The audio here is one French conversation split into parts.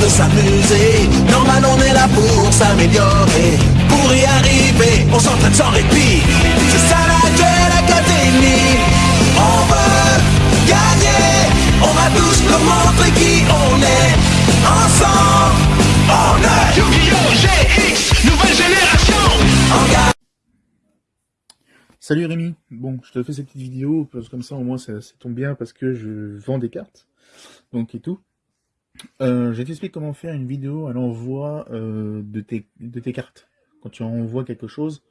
de s'amuser. Normal, on est là pour s'améliorer. Pour y arriver, on s'entraîne sans répit. C'est ça la Duel Académie. On veut gagner. On va tous nous montrer qui on est. Ensemble, on est Yu-Gi-Oh! GX, nouvelle génération. On gagne. Salut Rémi, bon je te fais cette petite vidéo, parce que comme ça au moins ça, ça tombe bien parce que je vends des cartes, donc et tout. Euh, je t'explique comment faire une vidéo à l'envoi euh, de, tes, cartes. Quand tu envoies quelque chose,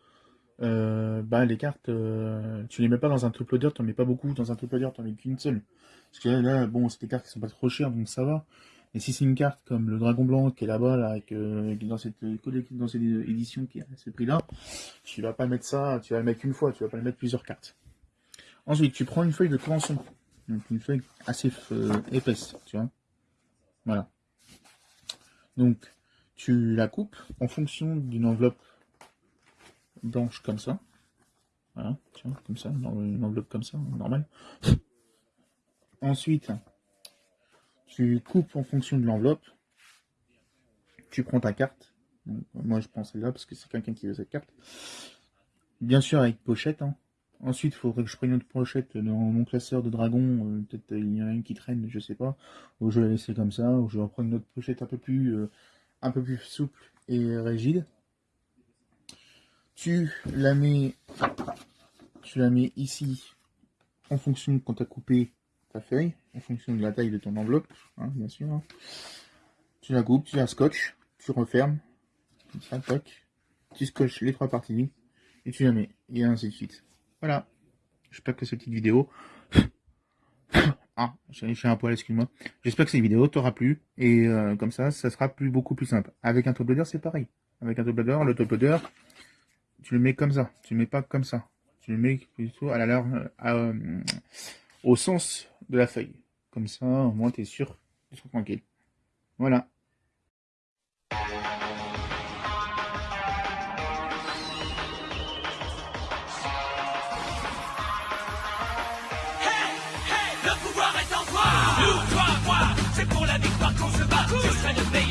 euh, bah les cartes, tu les mets pas dans un loader, tu mets pas beaucoup, dans un loader tu mets qu'une seule. Parce que là, bon c'est des cartes qui sont pas trop chères donc ça va. Et si c'est une carte comme le Dragon Blanc qui est là-bas, là, dans cette dans cette édition qui a ce prix-là, tu vas pas mettre ça, tu vas le mettre une fois, tu vas pas mettre plusieurs cartes. Ensuite, tu prends une feuille de convention, donc une feuille assez épaisse, tu vois. Voilà. Donc, tu la coupes en fonction d'une enveloppe blanche comme ça. Voilà, vois, comme ça, dans une enveloppe comme ça, normale. Ensuite, tu coupes en fonction de l'enveloppe. Tu prends ta carte. Moi, je prends celle-là parce que c'est quelqu'un qui veut cette carte. Bien sûr, avec pochette. Hein. Ensuite, il faudrait que je prenne une autre pochette dans mon classeur de dragon. Euh, Peut-être il y en a une qui traîne, je sais pas. Ou je vais la laisser comme ça. Ou je vais en prendre une autre pochette un peu plus, euh, un peu plus souple et rigide. Tu la mets, tu la mets ici en fonction de quand tu as coupé ta feuille, en fonction de la taille de ton enveloppe, hein, bien sûr. hein. Tu la coupes, tu la scotches, tu refermes. Tu scotches les trois parties, et tu la mets, et ainsi de suite. Voilà. J'espère que cette petite vidéo... ah, j'ai un poil, excuse-moi. J'espère que cette vidéo t'aura plu, et euh, comme ça, ça sera plus, beaucoup plus simple. Avec un top loader, c'est pareil. Avec un top loader, le top loader, tu le mets comme ça, tu le mets pas comme ça. Tu le mets plutôt à la à, euh, au sens de la feuille. Comme ça, au moins, tu es sûr, tu seras tranquille. Voilà. trying to be